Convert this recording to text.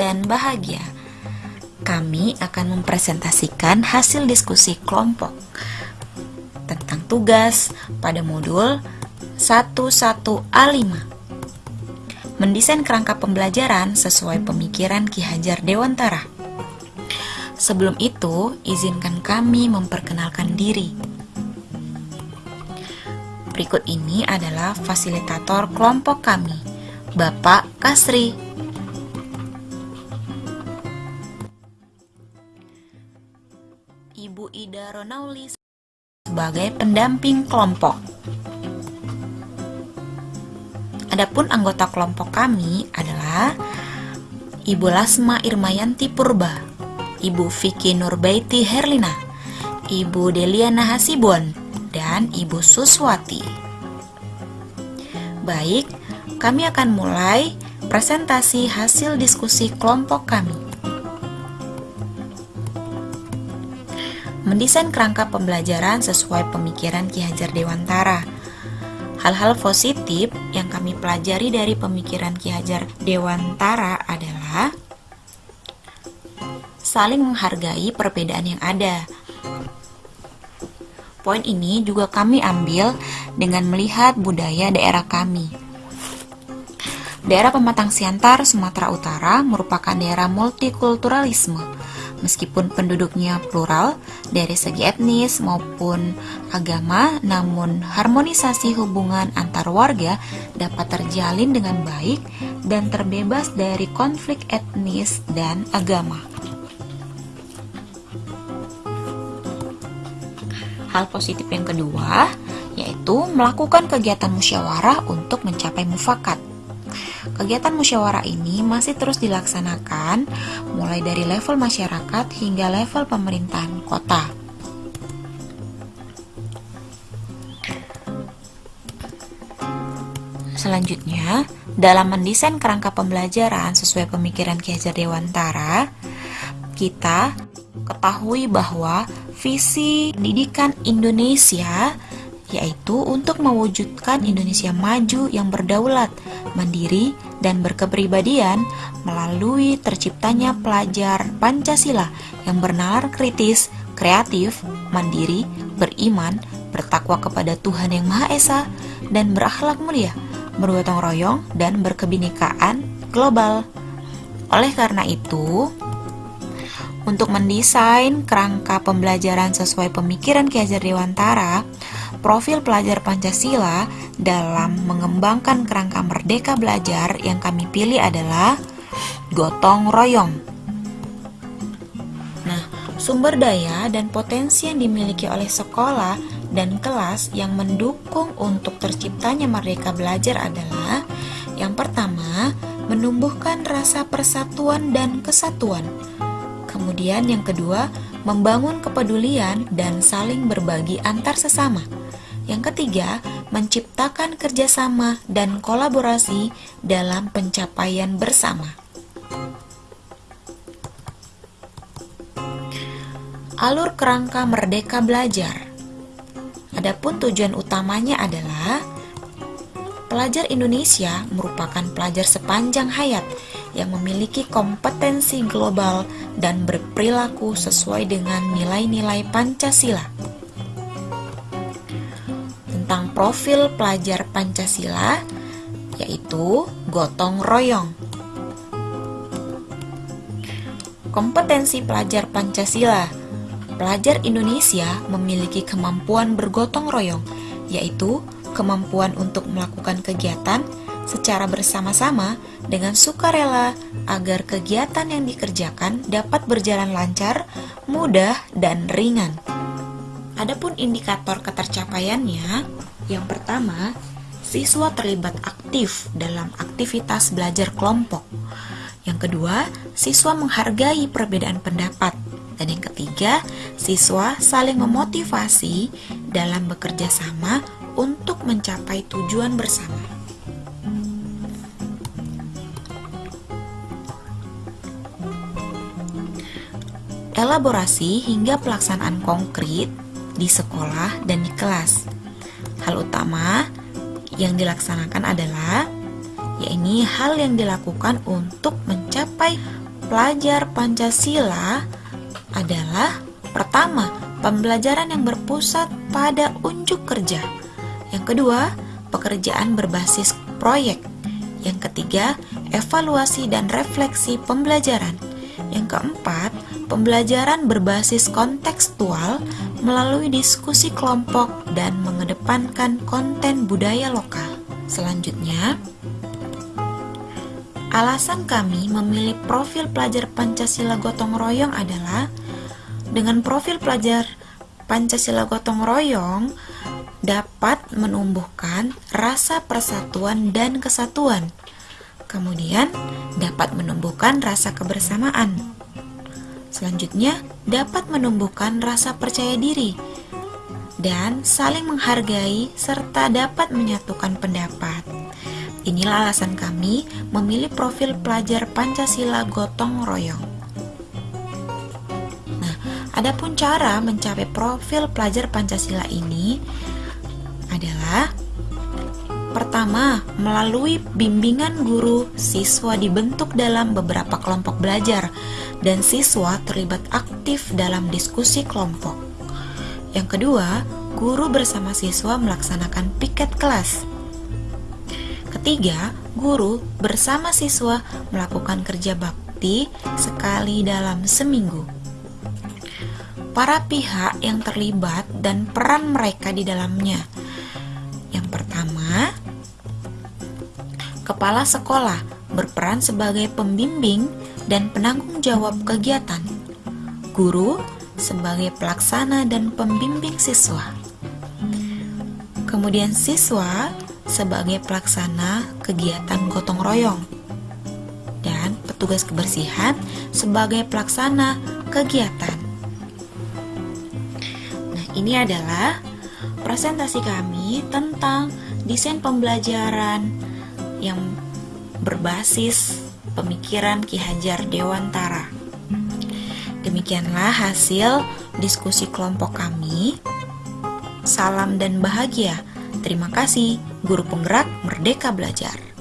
dan bahagia. Kami akan mempresentasikan hasil diskusi kelompok tentang tugas pada modul 11A5. Mendesain kerangka pembelajaran sesuai pemikiran Ki Hajar Dewantara. Sebelum itu, izinkan kami memperkenalkan diri. Berikut ini adalah fasilitator kelompok kami, Bapak Kasri. Ronauli sebagai pendamping kelompok. Adapun anggota kelompok kami adalah Ibu Lasma Irmayanti Purba, Ibu Vicky Nurbaiti Herlina, Ibu Deliana Hasibon, dan Ibu Suswati. Baik, kami akan mulai presentasi hasil diskusi kelompok kami. Mendesain kerangka pembelajaran sesuai pemikiran Ki Hajar Dewantara. Hal-hal positif yang kami pelajari dari pemikiran Ki Hajar Dewantara adalah saling menghargai perbedaan yang ada, Poin ini juga kami ambil dengan melihat budaya daerah kami. Daerah Pematang Siantar, Sumatera Utara merupakan daerah multikulturalisme. Meskipun penduduknya plural dari segi etnis maupun agama, namun harmonisasi hubungan antar warga dapat terjalin dengan baik dan terbebas dari konflik etnis dan agama. Hal positif yang kedua yaitu melakukan kegiatan musyawarah untuk mencapai mufakat. Kegiatan musyawarah ini masih terus dilaksanakan mulai dari level masyarakat hingga level pemerintahan kota. Selanjutnya, dalam mendesain kerangka pembelajaran sesuai pemikiran Ki Hajar Dewantara, kita ketahui bahwa visi pendidikan Indonesia yaitu untuk mewujudkan Indonesia maju yang berdaulat, mandiri, dan berkepribadian melalui terciptanya pelajar Pancasila yang bernalar kritis, kreatif, mandiri, beriman, bertakwa kepada Tuhan Yang Maha Esa, dan berakhlak mulia, bergotong royong, dan berkebinekaan global. Oleh karena itu, untuk mendesain kerangka pembelajaran sesuai pemikiran Ki Hajar Dewantara, profil pelajar Pancasila dalam mengembangkan kerangka merdeka belajar yang kami pilih adalah gotong royong. Nah, sumber daya dan potensi yang dimiliki oleh sekolah dan kelas yang mendukung untuk terciptanya merdeka belajar adalah yang pertama, menumbuhkan rasa persatuan dan kesatuan Kemudian yang kedua, membangun kepedulian dan saling berbagi antar sesama. Yang ketiga, menciptakan kerjasama dan kolaborasi dalam pencapaian bersama. Alur kerangka merdeka belajar. Adapun tujuan utamanya adalah pelajar Indonesia merupakan pelajar sepanjang hayat yang memiliki kompetensi global dan berperilaku sesuai dengan nilai-nilai Pancasila. Profil pelajar Pancasila, yaitu gotong royong. Kompetensi pelajar Pancasila Pelajar Indonesia memiliki kemampuan bergotong royong, yaitu kemampuan untuk melakukan kegiatan secara bersama-sama dengan sukarela agar kegiatan yang dikerjakan dapat berjalan lancar, mudah, dan ringan. Adapun indikator ketercapaiannya, yang pertama, siswa terlibat aktif dalam aktivitas belajar kelompok. Yang kedua, siswa menghargai perbedaan pendapat. Dan yang ketiga, siswa saling memotivasi dalam bekerja sama untuk mencapai tujuan bersama. elaborasi hingga pelaksanaan konkret di sekolah dan di kelas. Hal utama yang dilaksanakan adalah yakni hal yang dilakukan untuk mencapai pelajar Pancasila adalah pertama, pembelajaran yang berpusat pada unjuk kerja. Yang kedua, pekerjaan berbasis proyek. Yang ketiga, evaluasi dan refleksi pembelajaran. Yang keempat, pembelajaran berbasis kontekstual melalui diskusi kelompok dan mengedepankan konten budaya lokal. Selanjutnya, Alasan kami memilih profil pelajar Pancasila gotong royong adalah dengan profil pelajar Pancasila gotong royong dapat menumbuhkan rasa persatuan dan kesatuan. Kemudian dapat menumbuhkan rasa kebersamaan. Selanjutnya dapat menumbuhkan rasa percaya diri dan saling menghargai serta dapat menyatukan pendapat. Inilah alasan kami memilih profil pelajar Pancasila gotong royong. Nah, adapun cara mencapai profil pelajar Pancasila ini adalah pertama, melalui bimbingan guru, siswa dibentuk dalam beberapa kelompok belajar dan siswa terlibat aktif dalam diskusi kelompok. Yang kedua, guru bersama siswa melaksanakan piket kelas. Ketiga, guru bersama siswa melakukan kerja bakti sekali dalam seminggu. Para pihak yang terlibat dan peran mereka di dalamnya. Yang pertama, kepala sekolah berperan sebagai pembimbing dan penanggung jawab kegiatan. Guru sebagai pelaksana dan pembimbing siswa. Kemudian siswa sebagai pelaksana kegiatan gotong royong dan petugas kebersihan sebagai pelaksana kegiatan. Nah, ini adalah presentasi kami tentang desain pembelajaran yang berbasis pemikiran Ki Hajar Dewantara. Demikianlah hasil diskusi kelompok kami. Salam dan bahagia. Terima kasih, Guru Penggerak Merdeka Belajar.